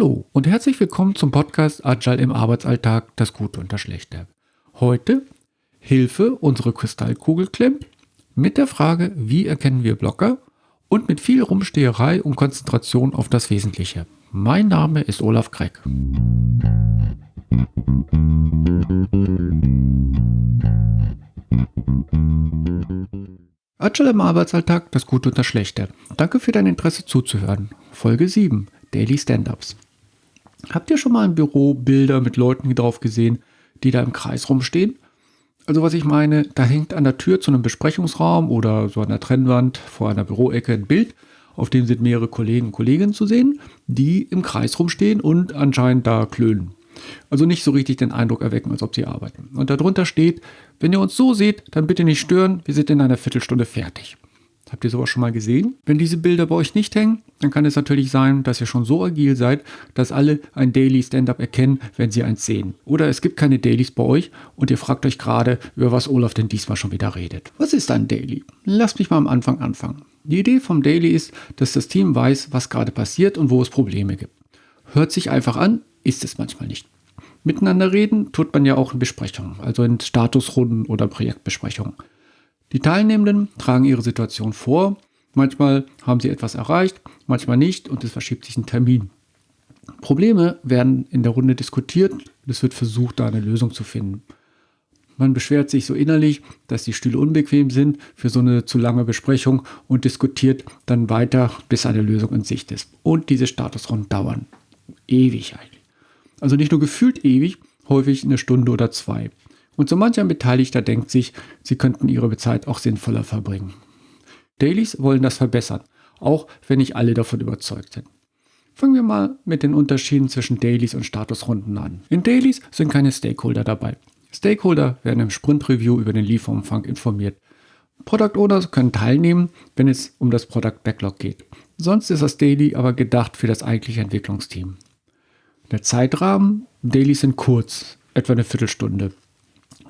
Hallo und herzlich willkommen zum Podcast Agile im Arbeitsalltag, das Gute und das Schlechte. Heute Hilfe, unsere Kristallkugel klemmt, mit der Frage, wie erkennen wir Blocker und mit viel Rumsteherei und Konzentration auf das Wesentliche. Mein Name ist Olaf Kreck. Agile im Arbeitsalltag, das Gute und das Schlechte. Danke für dein Interesse zuzuhören. Folge 7, Daily Stand-Ups. Habt ihr schon mal im Büro Bilder mit Leuten drauf gesehen, die da im Kreis rumstehen? Also was ich meine, da hängt an der Tür zu einem Besprechungsraum oder so an der Trennwand vor einer Büroecke ein Bild, auf dem sind mehrere Kollegen und Kolleginnen zu sehen, die im Kreis rumstehen und anscheinend da klönen. Also nicht so richtig den Eindruck erwecken, als ob sie arbeiten. Und darunter steht, wenn ihr uns so seht, dann bitte nicht stören, wir sind in einer Viertelstunde fertig. Habt ihr sowas schon mal gesehen? Wenn diese Bilder bei euch nicht hängen, dann kann es natürlich sein, dass ihr schon so agil seid, dass alle ein Daily Stand-up erkennen, wenn sie eins sehen. Oder es gibt keine Dailies bei euch und ihr fragt euch gerade, über was Olaf denn diesmal schon wieder redet. Was ist ein Daily? Lasst mich mal am Anfang anfangen. Die Idee vom Daily ist, dass das Team weiß, was gerade passiert und wo es Probleme gibt. Hört sich einfach an, ist es manchmal nicht. Miteinander reden tut man ja auch in Besprechungen, also in Statusrunden oder Projektbesprechungen. Die Teilnehmenden tragen ihre Situation vor. Manchmal haben sie etwas erreicht, manchmal nicht und es verschiebt sich ein Termin. Probleme werden in der Runde diskutiert und es wird versucht, da eine Lösung zu finden. Man beschwert sich so innerlich, dass die Stühle unbequem sind für so eine zu lange Besprechung und diskutiert dann weiter, bis eine Lösung in Sicht ist. Und diese Statusrunden dauern ewig eigentlich. Also nicht nur gefühlt ewig, häufig eine Stunde oder zwei. Und so mancher Beteiligter denkt sich, sie könnten ihre Zeit auch sinnvoller verbringen. Dailies wollen das verbessern, auch wenn nicht alle davon überzeugt sind. Fangen wir mal mit den Unterschieden zwischen Dailies und Statusrunden an. In Dailies sind keine Stakeholder dabei. Stakeholder werden im Sprint-Review über den Lieferumfang informiert. Product Owners können teilnehmen, wenn es um das Product Backlog geht. Sonst ist das Daily aber gedacht für das eigentliche Entwicklungsteam. Der Zeitrahmen, Dailies sind kurz, etwa eine Viertelstunde.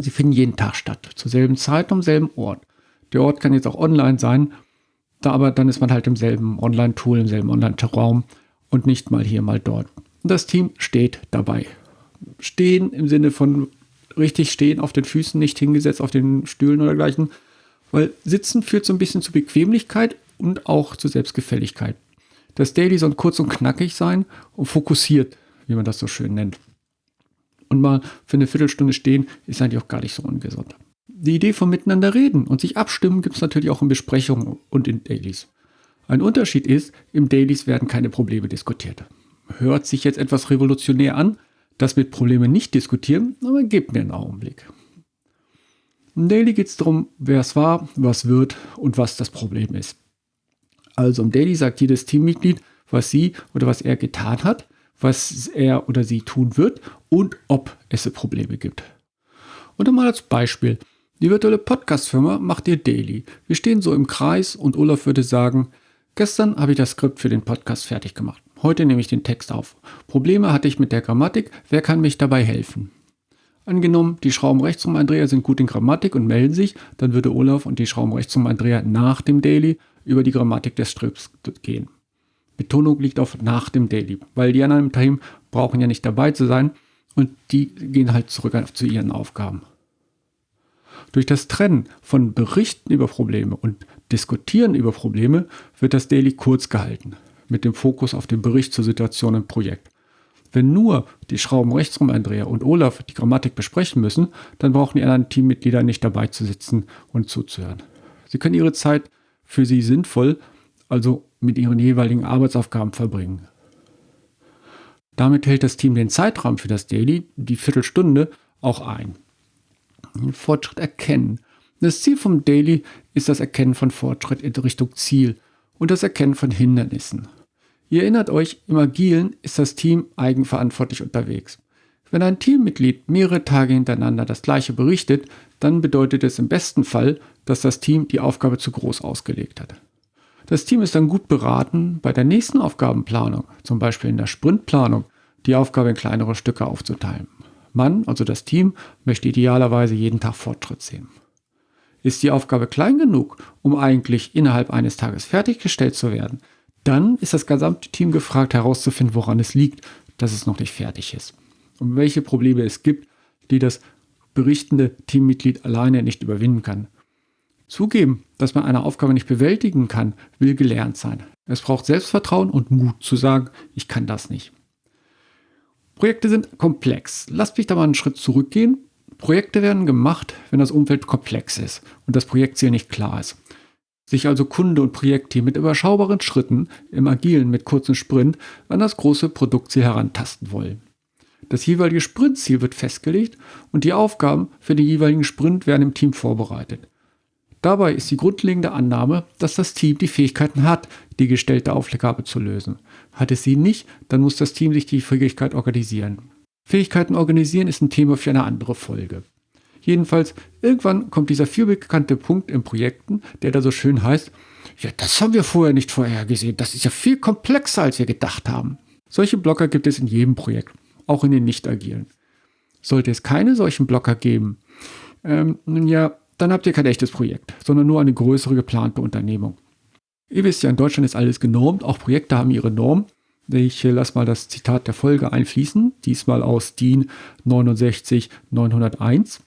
Sie finden jeden Tag statt, zur selben Zeit, am selben Ort. Der Ort kann jetzt auch online sein, da aber dann ist man halt im selben Online-Tool, im selben Online-Raum und nicht mal hier, mal dort. Und das Team steht dabei. Stehen im Sinne von richtig stehen auf den Füßen, nicht hingesetzt auf den Stühlen oder gleichen, weil Sitzen führt so ein bisschen zu Bequemlichkeit und auch zu Selbstgefälligkeit. Das Daily soll kurz und knackig sein und fokussiert, wie man das so schön nennt. Und mal für eine Viertelstunde stehen ist eigentlich auch gar nicht so ungesund. Die Idee von miteinander reden und sich abstimmen gibt es natürlich auch in Besprechungen und in Dailies. Ein Unterschied ist, im Dailies werden keine Probleme diskutiert. Hört sich jetzt etwas revolutionär an, das mit Problemen nicht diskutieren, aber gebt mir einen Augenblick. Im Daily geht es darum, wer es war, was wird und was das Problem ist. Also im Daily sagt jedes Teammitglied, was sie oder was er getan hat, was er oder sie tun wird und ob es Probleme gibt. Und mal als Beispiel. Die virtuelle Podcast-Firma macht ihr Daily. Wir stehen so im Kreis und Olaf würde sagen, gestern habe ich das Skript für den Podcast fertig gemacht. Heute nehme ich den Text auf. Probleme hatte ich mit der Grammatik. Wer kann mich dabei helfen? Angenommen, die Schrauben rechts um Andrea sind gut in Grammatik und melden sich, dann würde Olaf und die Schrauben rechts um Andrea nach dem Daily über die Grammatik des Strips gehen. Betonung liegt auf nach dem Daily, weil die anderen im Team brauchen ja nicht dabei zu sein und die gehen halt zurück zu ihren Aufgaben. Durch das Trennen von Berichten über Probleme und Diskutieren über Probleme wird das Daily kurz gehalten mit dem Fokus auf den Bericht zur Situation im Projekt. Wenn nur die Schrauben rechtsrum Andrea und Olaf die Grammatik besprechen müssen, dann brauchen die anderen Teammitglieder nicht dabei zu sitzen und zuzuhören. Sie können ihre Zeit für sie sinnvoll, also mit ihren jeweiligen Arbeitsaufgaben verbringen. Damit hält das Team den Zeitraum für das Daily, die Viertelstunde, auch ein. Fortschritt erkennen. Das Ziel vom Daily ist das Erkennen von Fortschritt in Richtung Ziel und das Erkennen von Hindernissen. Ihr erinnert euch, im Agilen ist das Team eigenverantwortlich unterwegs. Wenn ein Teammitglied mehrere Tage hintereinander das gleiche berichtet, dann bedeutet es im besten Fall, dass das Team die Aufgabe zu groß ausgelegt hat. Das Team ist dann gut beraten, bei der nächsten Aufgabenplanung, zum Beispiel in der Sprintplanung, die Aufgabe in kleinere Stücke aufzuteilen. Man, also das Team, möchte idealerweise jeden Tag Fortschritt sehen. Ist die Aufgabe klein genug, um eigentlich innerhalb eines Tages fertiggestellt zu werden, Dann ist das gesamte Team gefragt herauszufinden, woran es liegt, dass es noch nicht fertig ist. Und welche Probleme es gibt, die das berichtende Teammitglied alleine nicht überwinden kann. Zugeben, dass man eine Aufgabe nicht bewältigen kann, will gelernt sein. Es braucht Selbstvertrauen und Mut zu sagen, ich kann das nicht. Projekte sind komplex. Lasst mich da mal einen Schritt zurückgehen. Projekte werden gemacht, wenn das Umfeld komplex ist und das Projektziel nicht klar ist. Sich also Kunde und Projektteam mit überschaubaren Schritten im Agilen mit kurzen Sprint an das große Produktziel herantasten wollen. Das jeweilige Sprintziel wird festgelegt und die Aufgaben für den jeweiligen Sprint werden im Team vorbereitet. Dabei ist die grundlegende Annahme, dass das Team die Fähigkeiten hat, die gestellte Aufgabe zu lösen. Hat es sie nicht, dann muss das Team sich die Fähigkeit organisieren. Fähigkeiten organisieren ist ein Thema für eine andere Folge. Jedenfalls, irgendwann kommt dieser vielbekannte Punkt in Projekten, der da so schön heißt, ja, das haben wir vorher nicht vorhergesehen, das ist ja viel komplexer, als wir gedacht haben. Solche Blocker gibt es in jedem Projekt auch in den nicht-agilen. Sollte es keine solchen Blocker geben, ähm, nun ja, dann habt ihr kein echtes Projekt, sondern nur eine größere geplante Unternehmung. Ihr wisst ja, in Deutschland ist alles genormt, auch Projekte haben ihre Norm. Ich lasse mal das Zitat der Folge einfließen, diesmal aus DIN 69901.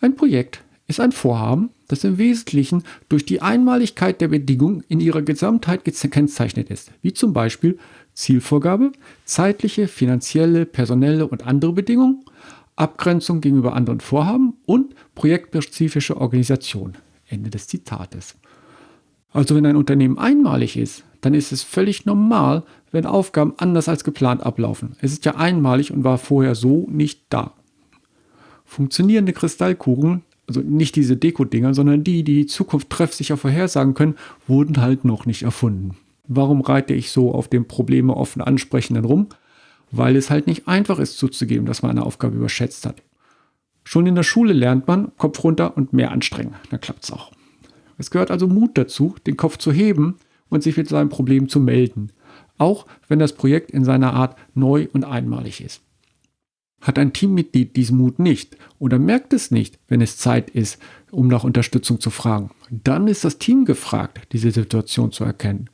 Ein Projekt ist ein Vorhaben, das im Wesentlichen durch die Einmaligkeit der Bedingungen in ihrer Gesamtheit gekennzeichnet ist, wie zum Beispiel Zielvorgabe, zeitliche, finanzielle, personelle und andere Bedingungen, Abgrenzung gegenüber anderen Vorhaben und projektspezifische Organisation. Ende des Zitates. Also wenn ein Unternehmen einmalig ist, dann ist es völlig normal, wenn Aufgaben anders als geplant ablaufen. Es ist ja einmalig und war vorher so nicht da. Funktionierende Kristallkugeln, also nicht diese Deko-Dinger, sondern die, die die Zukunft treffsicher vorhersagen können, wurden halt noch nicht erfunden. Warum reite ich so auf dem Probleme offen ansprechenden rum? Weil es halt nicht einfach ist zuzugeben, dass man eine Aufgabe überschätzt hat. Schon in der Schule lernt man Kopf runter und mehr anstrengen. Dann klappt es auch. Es gehört also Mut dazu, den Kopf zu heben und sich mit seinem Problem zu melden. Auch wenn das Projekt in seiner Art neu und einmalig ist. Hat ein Teammitglied diesen Mut nicht oder merkt es nicht, wenn es Zeit ist, um nach Unterstützung zu fragen, dann ist das Team gefragt, diese Situation zu erkennen.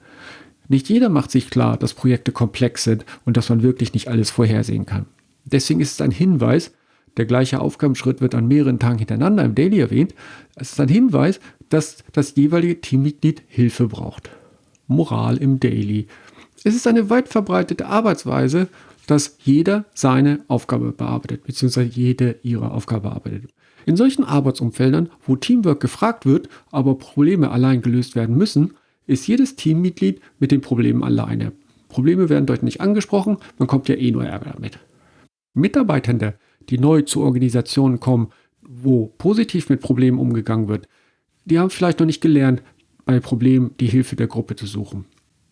Nicht jeder macht sich klar, dass Projekte komplex sind und dass man wirklich nicht alles vorhersehen kann. Deswegen ist es ein Hinweis, der gleiche Aufgabenschritt wird an mehreren Tagen hintereinander im Daily erwähnt, es ist ein Hinweis, dass das jeweilige Teammitglied Hilfe braucht. Moral im Daily. Es ist eine weit verbreitete Arbeitsweise, dass jeder seine Aufgabe bearbeitet, beziehungsweise jede ihre Aufgabe bearbeitet. In solchen Arbeitsumfeldern, wo Teamwork gefragt wird, aber Probleme allein gelöst werden müssen, ist jedes Teammitglied mit den Problemen alleine. Probleme werden dort nicht angesprochen, man kommt ja eh nur Ärger damit. Mitarbeitende, die neu zu Organisationen kommen, wo positiv mit Problemen umgegangen wird, die haben vielleicht noch nicht gelernt, bei Problemen die Hilfe der Gruppe zu suchen.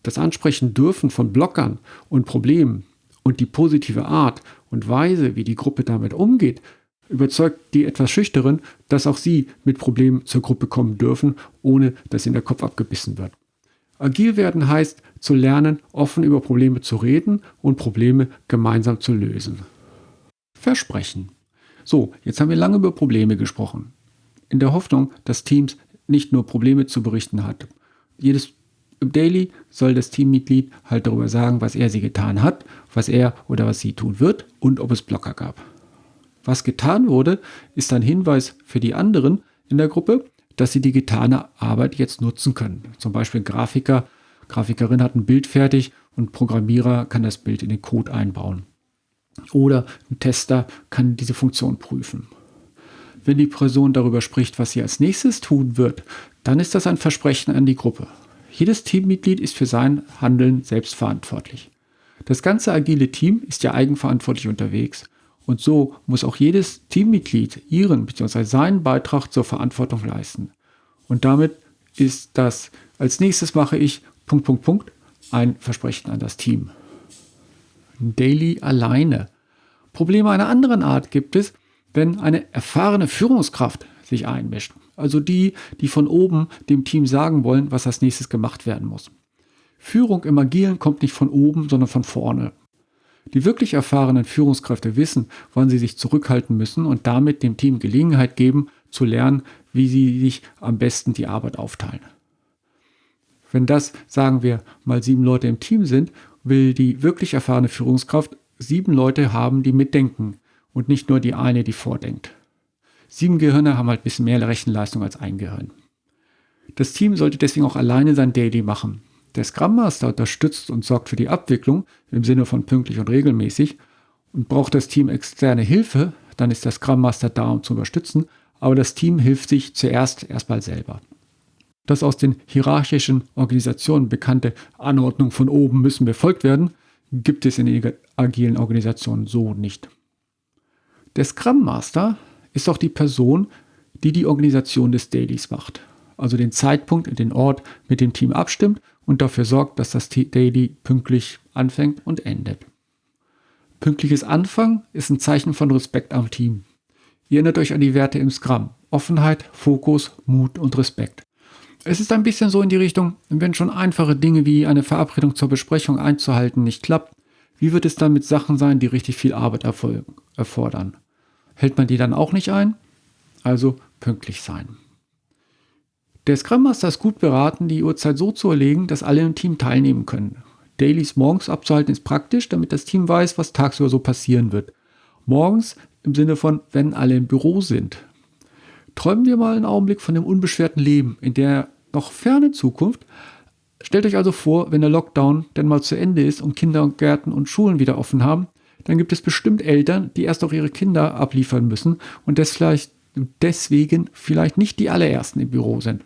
Das Ansprechen dürfen von Blockern und Problemen und die positive Art und Weise, wie die Gruppe damit umgeht, überzeugt die etwas Schüchteren, dass auch sie mit Problemen zur Gruppe kommen dürfen, ohne dass ihnen der Kopf abgebissen wird. Agil werden heißt, zu lernen, offen über Probleme zu reden und Probleme gemeinsam zu lösen. Versprechen. So, jetzt haben wir lange über Probleme gesprochen. In der Hoffnung, dass Teams nicht nur Probleme zu berichten hat. Jedes Daily soll das Teammitglied halt darüber sagen, was er sie getan hat, was er oder was sie tun wird und ob es Blocker gab. Was getan wurde, ist ein Hinweis für die anderen in der Gruppe, dass sie die getane Arbeit jetzt nutzen können. Zum Beispiel Grafiker, Grafikerin hat ein Bild fertig und Programmierer kann das Bild in den Code einbauen. Oder ein Tester kann diese Funktion prüfen. Wenn die Person darüber spricht, was sie als nächstes tun wird, dann ist das ein Versprechen an die Gruppe. Jedes Teammitglied ist für sein Handeln selbst verantwortlich. Das ganze agile Team ist ja eigenverantwortlich unterwegs und so muss auch jedes Teammitglied ihren bzw. seinen Beitrag zur Verantwortung leisten. Und damit ist das, als nächstes mache ich Punkt, Punkt, Punkt, ein Versprechen an das Team. Daily alleine. Probleme einer anderen Art gibt es, wenn eine erfahrene Führungskraft sich einmischt. Also die, die von oben dem Team sagen wollen, was als nächstes gemacht werden muss. Führung im Agilen kommt nicht von oben, sondern von vorne. Die wirklich erfahrenen Führungskräfte wissen, wann sie sich zurückhalten müssen und damit dem Team Gelegenheit geben, zu lernen, wie sie sich am besten die Arbeit aufteilen. Wenn das, sagen wir, mal sieben Leute im Team sind, will die wirklich erfahrene Führungskraft sieben Leute haben, die mitdenken und nicht nur die eine, die vordenkt. Sieben Gehirne haben halt ein bisschen mehr Rechenleistung als ein Gehirn. Das Team sollte deswegen auch alleine sein Daily machen. Der Scrum Master unterstützt und sorgt für die Abwicklung im Sinne von pünktlich und regelmäßig. Und braucht das Team externe Hilfe, dann ist der Scrum Master da, um zu unterstützen. Aber das Team hilft sich zuerst erstmal selber. Das aus den hierarchischen Organisationen bekannte Anordnung von oben müssen befolgt werden, gibt es in agilen Organisationen so nicht. Der Scrum Master ist auch die Person, die die Organisation des Dailies macht also den Zeitpunkt und den Ort mit dem Team abstimmt und dafür sorgt, dass das Daily pünktlich anfängt und endet. Pünktliches Anfangen ist ein Zeichen von Respekt am Team. Ihr erinnert euch an die Werte im Scrum. Offenheit, Fokus, Mut und Respekt. Es ist ein bisschen so in die Richtung, wenn schon einfache Dinge wie eine Verabredung zur Besprechung einzuhalten nicht klappt, wie wird es dann mit Sachen sein, die richtig viel Arbeit erfordern? Hält man die dann auch nicht ein? Also pünktlich sein. Der Scrum Master ist gut beraten, die Uhrzeit so zu erlegen, dass alle im Team teilnehmen können. Dailies morgens abzuhalten ist praktisch, damit das Team weiß, was tagsüber so passieren wird. Morgens im Sinne von, wenn alle im Büro sind. Träumen wir mal einen Augenblick von dem unbeschwerten Leben in der noch ferne Zukunft. Stellt euch also vor, wenn der Lockdown denn mal zu Ende ist und Kindergärten und Schulen wieder offen haben, dann gibt es bestimmt Eltern, die erst auch ihre Kinder abliefern müssen und deswegen vielleicht nicht die allerersten im Büro sind.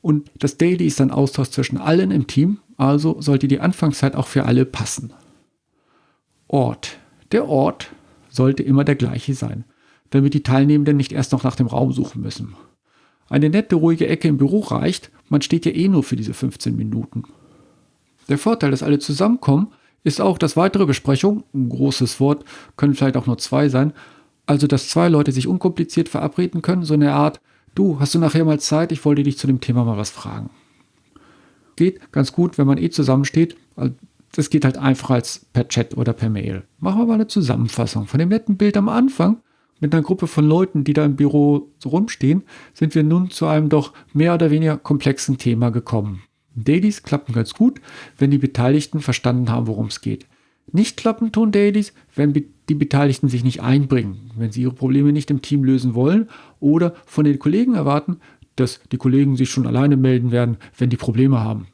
Und das Daily ist ein Austausch zwischen allen im Team, also sollte die Anfangszeit auch für alle passen. Ort. Der Ort sollte immer der gleiche sein, damit die Teilnehmenden nicht erst noch nach dem Raum suchen müssen. Eine nette, ruhige Ecke im Büro reicht, man steht ja eh nur für diese 15 Minuten. Der Vorteil, dass alle zusammenkommen, ist auch, dass weitere Besprechungen, ein großes Wort, können vielleicht auch nur zwei sein, also dass zwei Leute sich unkompliziert verabreden können, so eine Art, Du, hast du nachher mal Zeit? Ich wollte dich zu dem Thema mal was fragen. Geht ganz gut, wenn man eh zusammensteht. Das geht halt einfacher als per Chat oder per Mail. Machen wir mal eine Zusammenfassung. Von dem netten Bild am Anfang mit einer Gruppe von Leuten, die da im Büro so rumstehen, sind wir nun zu einem doch mehr oder weniger komplexen Thema gekommen. Dailies klappen ganz gut, wenn die Beteiligten verstanden haben, worum es geht. Nicht klappen tun Dailies, wenn die Beteiligten sich nicht einbringen, wenn sie ihre Probleme nicht im Team lösen wollen oder von den Kollegen erwarten, dass die Kollegen sich schon alleine melden werden, wenn die Probleme haben.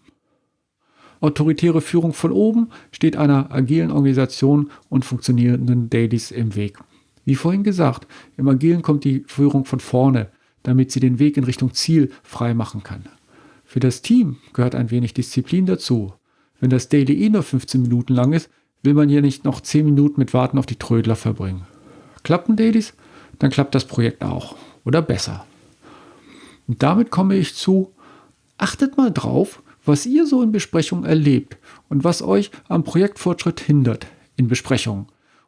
Autoritäre Führung von oben steht einer agilen Organisation und funktionierenden Dailies im Weg. Wie vorhin gesagt, im Agilen kommt die Führung von vorne, damit sie den Weg in Richtung Ziel frei machen kann. Für das Team gehört ein wenig Disziplin dazu. Wenn das Daily eh nur 15 Minuten lang ist, will man hier nicht noch 10 Minuten mit Warten auf die Trödler verbringen. Klappen Dailies? Dann klappt das Projekt auch. Oder besser. Und damit komme ich zu, achtet mal drauf, was ihr so in Besprechungen erlebt und was euch am Projektfortschritt hindert in Besprechungen.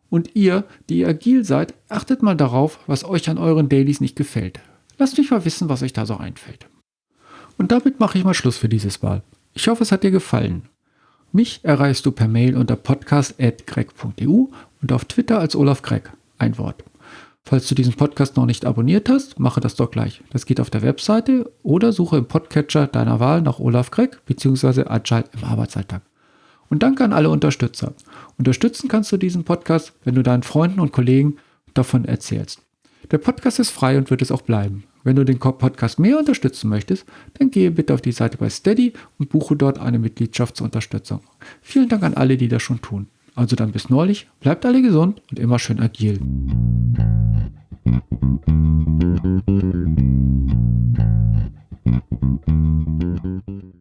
Und ihr, die agil seid, achtet mal darauf, was euch an euren Dailies nicht gefällt. Lasst mich mal wissen, was euch da so einfällt. Und damit mache ich mal Schluss für dieses Mal. Ich hoffe, es hat dir gefallen. Mich erreichst du per Mail unter podcast.greg.eu und auf Twitter als Olaf Greg. Ein Wort. Falls du diesen Podcast noch nicht abonniert hast, mache das doch gleich. Das geht auf der Webseite oder suche im Podcatcher deiner Wahl nach Olaf Greg bzw. Agile im Arbeitsalltag. Und danke an alle Unterstützer. Unterstützen kannst du diesen Podcast, wenn du deinen Freunden und Kollegen davon erzählst. Der Podcast ist frei und wird es auch bleiben. Wenn du den Podcast mehr unterstützen möchtest, dann gehe bitte auf die Seite bei Steady und buche dort eine Mitgliedschaftsunterstützung. Vielen Dank an alle, die das schon tun. Also dann bis neulich, bleibt alle gesund und immer schön agil. Thank.